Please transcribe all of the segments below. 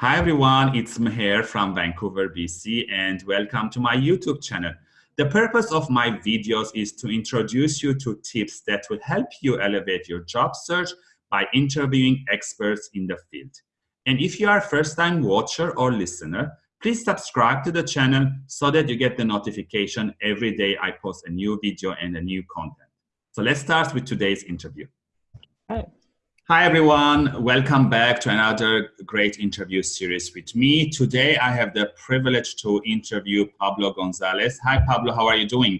Hi everyone, it's Meher from Vancouver, BC, and welcome to my YouTube channel. The purpose of my videos is to introduce you to tips that will help you elevate your job search by interviewing experts in the field. And if you are a first-time watcher or listener, please subscribe to the channel so that you get the notification every day I post a new video and a new content. So let's start with today's interview. Hi. Hi everyone, welcome back to another great interview series with me. Today I have the privilege to interview Pablo Gonzalez. Hi Pablo, how are you doing?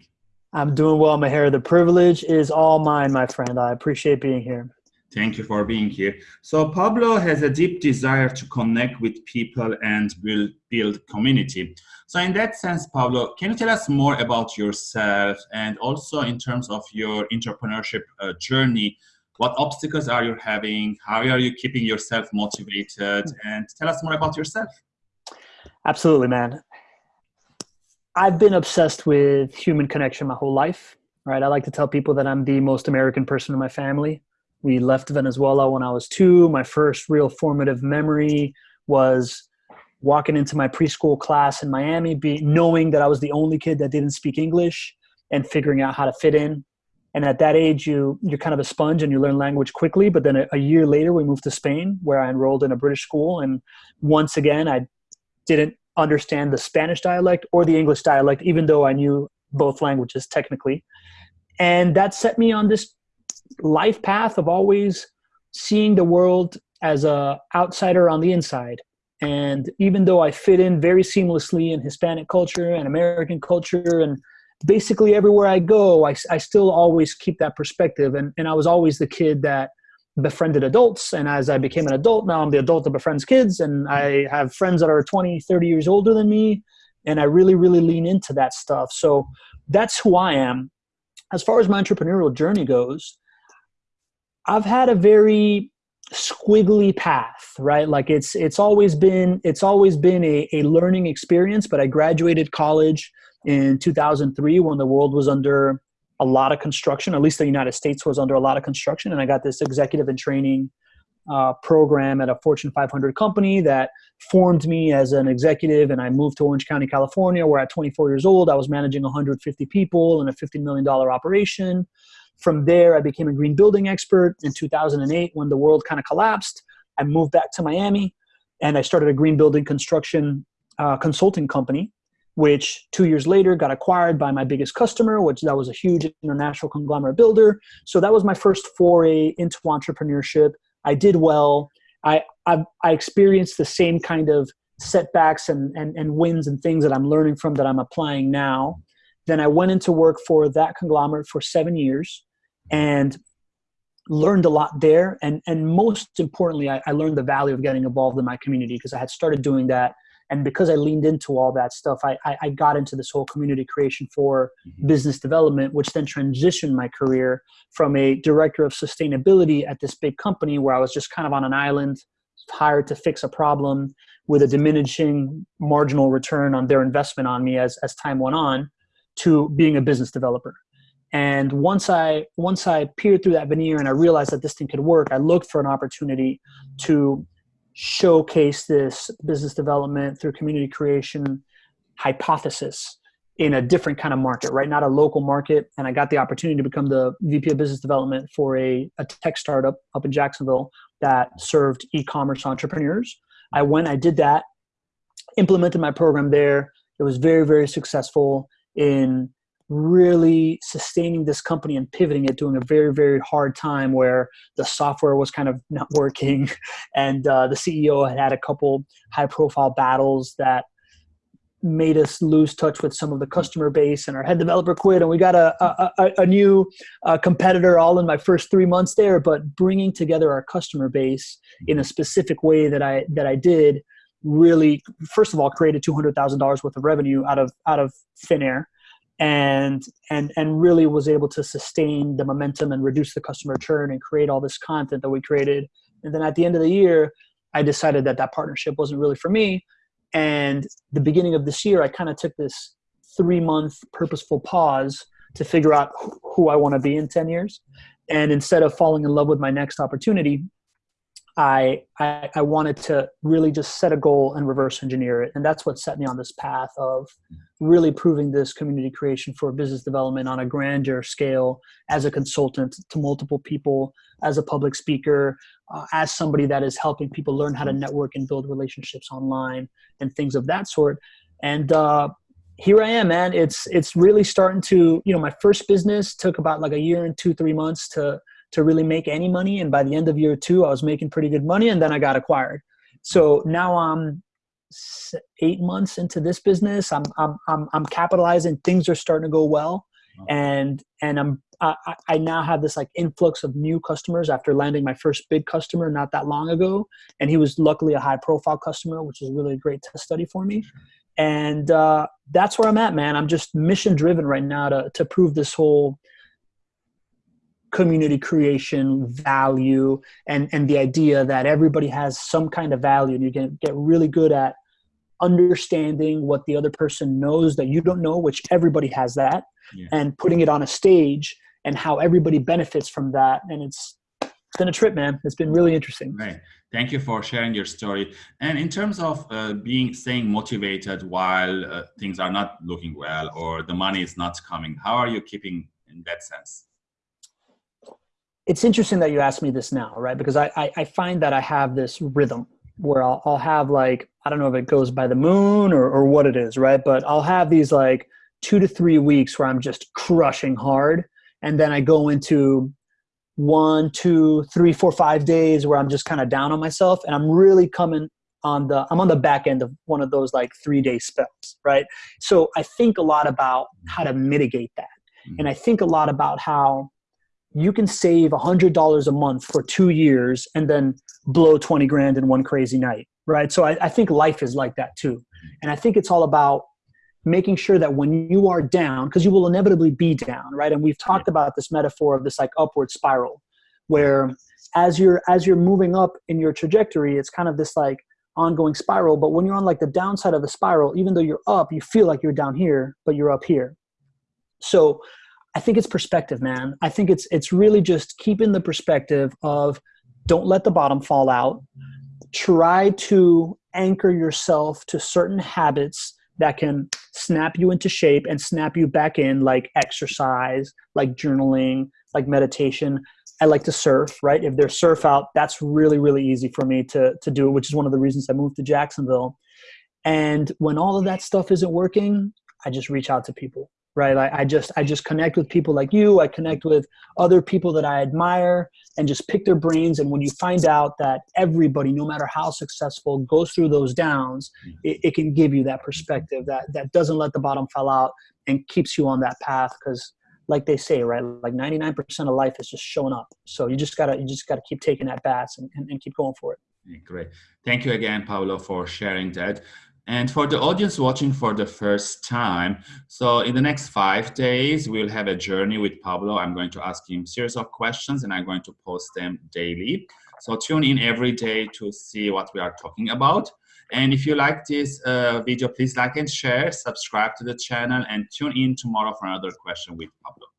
I'm doing well, Meher. The privilege is all mine, my friend. I appreciate being here. Thank you for being here. So Pablo has a deep desire to connect with people and build, build community. So in that sense, Pablo, can you tell us more about yourself and also in terms of your entrepreneurship uh, journey, what obstacles are you having? How are you keeping yourself motivated? Hmm. And tell us more about yourself. Absolutely, man. I've been obsessed with human connection my whole life, right? I like to tell people that I'm the most American person in my family. We left Venezuela when I was two. My first real formative memory was walking into my preschool class in Miami, be, knowing that I was the only kid that didn't speak English and figuring out how to fit in and at that age you you're kind of a sponge and you learn language quickly. But then a, a, year later we moved to spain where i enrolled in a british school. And once again i didn't understand the spanish dialect or the english dialect even though i knew both languages technically. And that set me on this life path of always seeing the world as a outsider on the inside. And even though i fit in very seamlessly in hispanic culture and american culture and basically everywhere I go, I, I still always keep that perspective. And, and I was always the kid that befriended adults. And as I became an adult, now I'm the adult that befriends kids. And I have friends that are 20, 30 years older than me. And I really, really lean into that stuff. So that's who I am. As far as my entrepreneurial journey goes, I've had a very squiggly path right like it's it's always been it's always been a, a learning experience but i graduated college in 2003 when the world was under a lot of construction, at least the United States was under a lot of construction. And I got this executive and training uh, program at a Fortune 500 company that formed me as an executive. And I moved to Orange County, California, where at 24 years old, I was managing 150 people in a $50 million operation. From there, I became a green building expert in 2008 when the world kind of collapsed. I moved back to Miami and I started a green building construction uh, consulting company which two years later got acquired by my biggest customer, which that was a huge international conglomerate builder. So that was my first foray into entrepreneurship. I did well. I, I, I experienced the same kind of setbacks and, and, and wins and things that I'm learning from that I'm applying now. Then I went into work for that conglomerate for seven years and learned a lot there. And, and most importantly, I, I learned the value of getting involved in my community because I had started doing that and because i leaned into all that stuff i, I, I got into this whole community creation for mm-hmm. business development which then transitioned my career from a director of sustainability at this big company where i was just kind of on an island hired to fix a problem with a diminishing marginal return on their investment on me as, as time went on to being a business developer and once i once i peered through that veneer and i realized that this thing could work i looked for an opportunity to showcase this business development through community creation hypothesis in a different kind of market, right? Not a local market. And I got the opportunity to become the VP of business development for a, a tech startup up in Jacksonville that served e-commerce entrepreneurs. I went, I did that, implemented my program there. It was very, very successful in really sustaining this company and pivoting it during a very very hard time where the software was kind of not working. And uh, the ceo had had a couple high profile battles that made us lose touch with some of the customer base and our head developer quit and we got a, a, a new uh, competitor all in my first three months there. But bringing together our customer base in a specific way that i that i did really first of all created $200000 worth of revenue out of out of thin air and and and really was able to sustain the momentum and reduce the customer churn and create all this content that we created. And then at the end of the year i decided that that partnership wasn't really for me. And the beginning of this year i kind of took this three month purposeful pause to figure out who i want to be in 10 years. And instead of falling in love with my next opportunity I, I, I wanted to really just set a goal and reverse engineer it, and that's what set me on this path of really proving this community creation for business development on a grander scale as a consultant to multiple people, as a public speaker, uh, as somebody that is helping people learn how to network and build relationships online and things of that sort. And uh, here I am, man. It's it's really starting to you know my first business took about like a year and two three months to to really make any money. And by the end of year two, I was making pretty good money and then I got acquired. So now I'm eight months into this business. I'm, I'm, I'm, I'm capitalizing. Things are starting to go well. And, and I'm, I, I now have this like influx of new customers after landing my first big customer not that long ago. And he was luckily a high profile customer, which is really a great test study for me. And uh, that's where I'm at, man. I'm just mission driven right now to, to prove this whole community creation value and and the idea that everybody has some kind of value and you can get really good at understanding what the other person knows that you don't know which everybody has that yeah. and putting it on a stage and how everybody benefits from that. And it's been a trip man. It's been really interesting. Right thank you for sharing your story. And in terms of uh, being staying motivated while uh, things are not looking well or the money is not coming how are you keeping in that sense it's interesting that you asked me this now, right? Because I, I, I find that I have this rhythm where I'll, I'll have like, I don't know if it goes by the moon or, or what it is, right? But I'll have these like two to three weeks where I'm just crushing hard. And then I go into one, two, three, four, five days where I'm just kind of down on myself. And I'm really coming on the, I'm on the back end of one of those like three day spells, right? So I think a lot about how to mitigate that. Mm-hmm. And I think a lot about how you can save $100 a month for two years and then blow 20 grand in one crazy night right? So I, I, think life is like that too. And i think it's all about making sure that when you are down because you will inevitably be down right? And we've talked about this metaphor of this like upward spiral where as you're as you're moving up in your trajectory it's kind of this like ongoing spiral. But when you're on like the downside of the spiral even though you're up you feel like you're down here but you're up here. So I think it's perspective, man. I think it's it's really just keeping the perspective of don't let the bottom fall out. Try to anchor yourself to certain habits that can snap you into shape and snap you back in like exercise, like journaling, like meditation. I like to surf, right? If there's surf out, that's really, really easy for me to, to do, which is one of the reasons I moved to Jacksonville. And when all of that stuff isn't working, I just reach out to people right? I, I, just i just connect with people like you. I connect with other people that i admire and just pick their brains. And when you find out that everybody no matter how successful goes through those downs mm-hmm. it, it can give you that perspective that that doesn't let the bottom fall out and keeps you on that path. Because like they say right like 99% of life is just showing up. So you just gotta you just gotta keep taking that bats and, and, and keep going for it. Great. Thank you again, Paulo, for sharing that. And for the audience watching for the first time, so in the next five days, we'll have a journey with Pablo. I'm going to ask him series of questions and I'm going to post them daily. So tune in every day to see what we are talking about. And if you like this uh, video, please like and share, subscribe to the channel and tune in tomorrow for another question with Pablo.